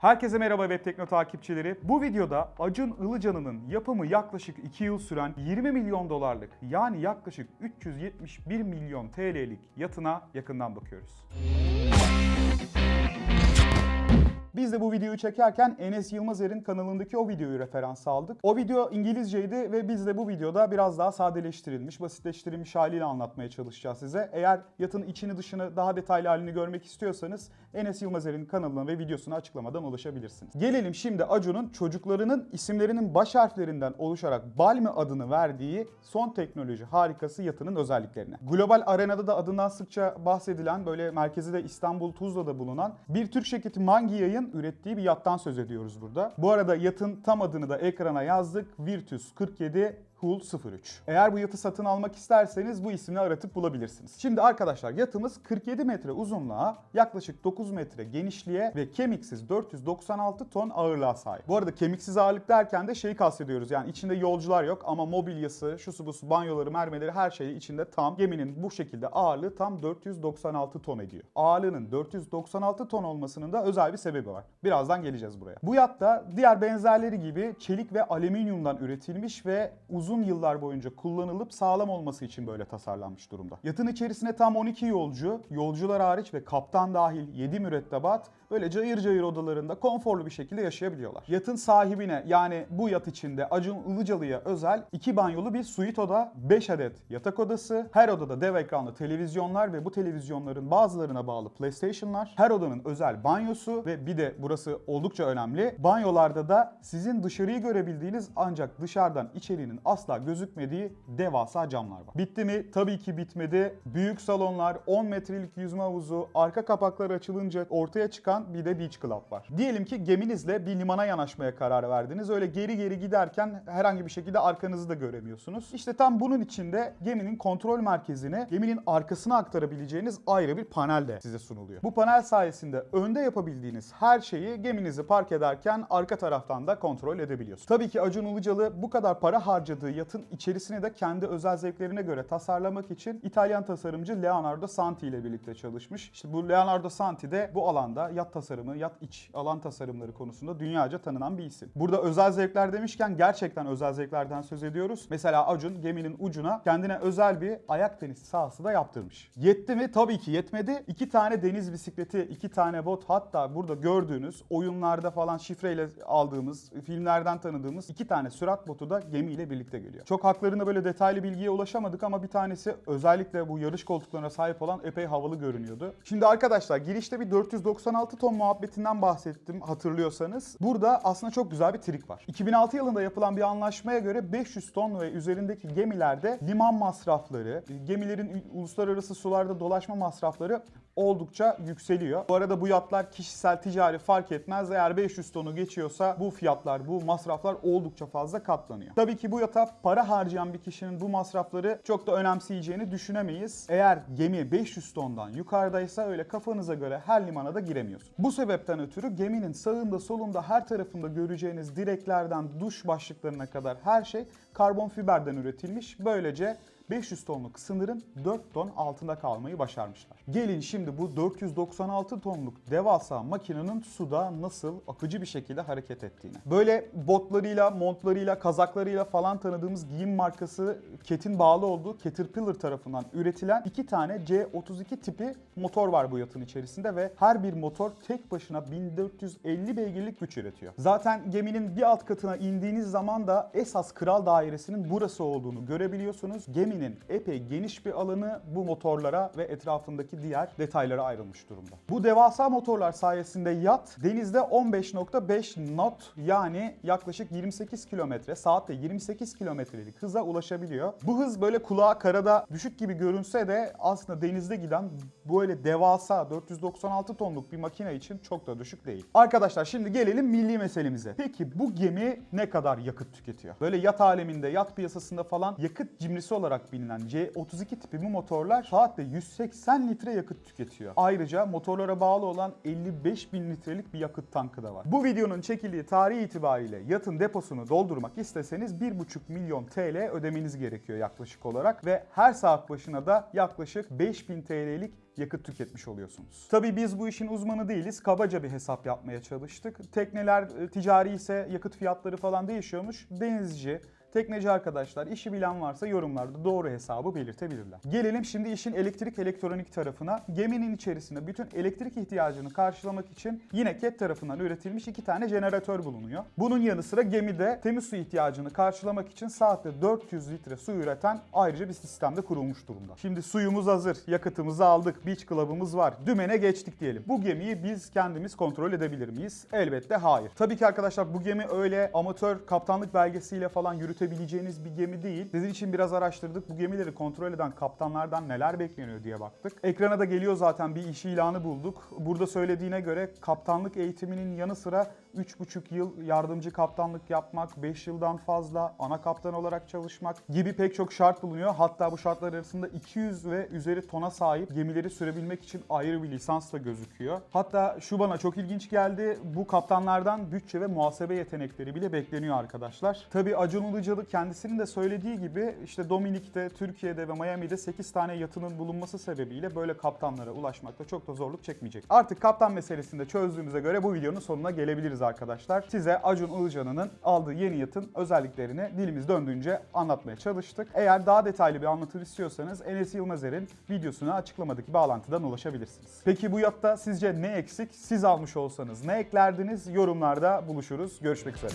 Herkese merhaba Web Tekno takipçileri. Bu videoda Acun Ilıcalı'nın yapımı yaklaşık 2 yıl süren 20 milyon dolarlık yani yaklaşık 371 milyon TL'lik yatına yakından bakıyoruz. Biz de bu videoyu çekerken Enes Yılmazer'in kanalındaki o videoyu referans aldık. O video İngilizceydi ve biz de bu videoda biraz daha sadeleştirilmiş, basitleştirilmiş haliyle anlatmaya çalışacağız size. Eğer yatın içini dışını daha detaylı halini görmek istiyorsanız Enes Yılmazer'in kanalına ve videosuna açıklamadan ulaşabilirsiniz. Gelelim şimdi Acun'un çocuklarının isimlerinin baş harflerinden oluşarak Balmi adını verdiği son teknoloji harikası yatının özelliklerine. Global arenada da adından sıkça bahsedilen böyle merkezi de İstanbul Tuzla'da bulunan bir Türk şirketi Mangi Yay'ın ürettiği bir yattan söz ediyoruz burada. Bu arada yatın tam adını da ekrana yazdık. Virtus 47 Hull 03. Eğer bu yatı satın almak isterseniz bu isimle aratıp bulabilirsiniz. Şimdi arkadaşlar yatımız 47 metre uzunluğa, yaklaşık 9 metre genişliğe ve kemiksiz 496 ton ağırlığa sahip. Bu arada kemiksiz ağırlık derken de şeyi kastediyoruz. Yani içinde yolcular yok ama mobilyası, şusu busu, banyoları, mermeleri her şeyi içinde tam. Geminin bu şekilde ağırlığı tam 496 ton ediyor. Ağırlığının 496 ton olmasının da özel bir sebebi var. Birazdan geleceğiz buraya. Bu yatta diğer benzerleri gibi çelik ve alüminyumdan üretilmiş ve uzun uzun yıllar boyunca kullanılıp sağlam olması için böyle tasarlanmış durumda. Yatın içerisine tam 12 yolcu, yolcular hariç ve kaptan dahil 7 mürettebat böyle cayır cayır odalarında konforlu bir şekilde yaşayabiliyorlar. Yatın sahibine yani bu yat içinde Acun Ilıcalı'ya özel 2 banyolu bir suite oda, 5 adet yatak odası, her odada dev ekranlı televizyonlar ve bu televizyonların bazılarına bağlı PlayStation'lar, her odanın özel banyosu ve bir de burası oldukça önemli. Banyolarda da sizin dışarıyı görebildiğiniz ancak dışarıdan içeriğinin asla gözükmediği devasa camlar var. Bitti mi? Tabii ki bitmedi. Büyük salonlar, 10 metrelik yüzme havuzu, arka kapaklar açılınca ortaya çıkan bir de beach club var. Diyelim ki geminizle bir limana yanaşmaya karar verdiniz. Öyle geri geri giderken herhangi bir şekilde arkanızı da göremiyorsunuz. İşte tam bunun içinde geminin kontrol merkezine, geminin arkasına aktarabileceğiniz ayrı bir panel de size sunuluyor. Bu panel sayesinde önde yapabildiğiniz her şeyi geminizi park ederken arka taraftan da kontrol edebiliyorsunuz. Tabii ki Acun Ilıcalı bu kadar para harcadığı yatın içerisini de kendi özel zevklerine göre tasarlamak için İtalyan tasarımcı Leonardo Santi ile birlikte çalışmış. İşte bu Leonardo Santi de bu alanda yat tasarımı, yat iç alan tasarımları konusunda dünyaca tanınan bir isim. Burada özel zevkler demişken gerçekten özel zevklerden söz ediyoruz. Mesela Acun geminin ucuna kendine özel bir ayak tenisi sahası da yaptırmış. Yetti mi? Tabii ki yetmedi. İki tane deniz bisikleti, iki tane bot hatta burada gördüğünüz oyunlarda falan şifreyle aldığımız, filmlerden tanıdığımız iki tane sürat botu da gemiyle birlikte geliyor. Çok haklarında böyle detaylı bilgiye ulaşamadık ama bir tanesi özellikle bu yarış koltuklarına sahip olan epey havalı görünüyordu. Şimdi arkadaşlar girişte bir 496 ton muhabbetinden bahsettim hatırlıyorsanız. Burada aslında çok güzel bir trik var. 2006 yılında yapılan bir anlaşmaya göre 500 ton ve üzerindeki gemilerde liman masrafları, gemilerin uluslararası sularda dolaşma masrafları oldukça yükseliyor. Bu arada bu yatlar kişisel ticari fark etmez. Eğer 500 tonu geçiyorsa bu fiyatlar, bu masraflar oldukça fazla katlanıyor. Tabii ki bu yata para harcayan bir kişinin bu masrafları çok da önemseyeceğini düşünemeyiz. Eğer gemi 500 tondan yukarıdaysa öyle kafanıza göre her limana da giremiyorsun. Bu sebepten ötürü geminin sağında solunda her tarafında göreceğiniz direklerden duş başlıklarına kadar her şey karbon fiberden üretilmiş. Böylece 500 tonluk sınırın 4 ton altında kalmayı başarmışlar. Gelin şimdi bu 496 tonluk devasa makinenin suda nasıl akıcı bir şekilde hareket ettiğini. Böyle botlarıyla, montlarıyla, kazaklarıyla falan tanıdığımız giyim markası Ket'in bağlı olduğu Caterpillar tarafından üretilen iki tane C32 tipi motor var bu yatın içerisinde ve her bir motor tek başına 1450 beygirlik güç üretiyor. Zaten geminin bir alt katına indiğiniz zaman da esas kral dairesinin burası olduğunu görebiliyorsunuz. Geminin epey geniş bir alanı bu motorlara ve etrafındaki diğer detaylara ayrılmış durumda. Bu devasa motorlar sayesinde yat denizde 15.5 knot yani yaklaşık 28 kilometre saatte 28 kilometrelik hıza ulaşabiliyor. Bu hız böyle kulağa karada düşük gibi görünse de aslında denizde giden böyle devasa 496 tonluk bir makine için çok da düşük değil. Arkadaşlar şimdi gelelim milli meselemize. Peki bu gemi ne kadar yakıt tüketiyor? Böyle yat aleminde, yat piyasasında falan yakıt cimrisi olarak olarak bilinen C32 tipi bu motorlar saatte 180 litre yakıt tüketiyor. Ayrıca motorlara bağlı olan 55 bin litrelik bir yakıt tankı da var. Bu videonun çekildiği tarih itibariyle yatın deposunu doldurmak isteseniz 1,5 milyon TL ödemeniz gerekiyor yaklaşık olarak ve her saat başına da yaklaşık 5000 TL'lik yakıt tüketmiş oluyorsunuz. Tabii biz bu işin uzmanı değiliz. Kabaca bir hesap yapmaya çalıştık. Tekneler e, ticari ise yakıt fiyatları falan değişiyormuş. Denizci, Tekneci arkadaşlar işi bilen varsa yorumlarda doğru hesabı belirtebilirler. Gelelim şimdi işin elektrik elektronik tarafına. Geminin içerisinde bütün elektrik ihtiyacını karşılamak için yine KET tarafından üretilmiş iki tane jeneratör bulunuyor. Bunun yanı sıra gemide temiz su ihtiyacını karşılamak için saatte 400 litre su üreten ayrıca bir sistemde kurulmuş durumda. Şimdi suyumuz hazır, yakıtımızı aldık, beach club'ımız var, dümene geçtik diyelim. Bu gemiyi biz kendimiz kontrol edebilir miyiz? Elbette hayır. Tabii ki arkadaşlar bu gemi öyle amatör kaptanlık belgesiyle falan yürütebileceğiniz bir gemi değil. Sizin için biraz araştırdık. Bu gemileri kontrol eden kaptanlardan neler bekleniyor diye baktık. Ekrana da geliyor zaten bir iş ilanı bulduk. Burada söylediğine göre kaptanlık eğitiminin yanı sıra 3,5 yıl yardımcı kaptanlık yapmak, 5 yıldan fazla ana kaptan olarak çalışmak gibi pek çok şart bulunuyor. Hatta bu şartlar arasında 200 ve üzeri tona sahip gemileri sürebilmek için ayrı bir lisans da gözüküyor. Hatta şu bana çok ilginç geldi. Bu kaptanlardan bütçe ve muhasebe yetenekleri bile bekleniyor arkadaşlar. Tabii Acun Ilıcalı kendisinin de söylediği gibi işte Dominik'te, Türkiye'de ve Miami'de 8 tane yatının bulunması sebebiyle böyle kaptanlara ulaşmakta çok da zorluk çekmeyecek. Artık kaptan meselesini de çözdüğümüze göre bu videonun sonuna gelebiliriz arkadaşlar. Size Acun Ilıcalı'nın aldığı yeni yatın özelliklerini dilimiz döndüğünce anlatmaya çalıştık. Eğer daha detaylı bir anlatım istiyorsanız Enes Yılmazer'in videosuna açıklamadaki bağlantıdan ulaşabilirsiniz. Peki bu yatta sizce ne eksik? Siz almış olsanız ne eklerdiniz? Yorumlarda buluşuruz. Görüşmek üzere.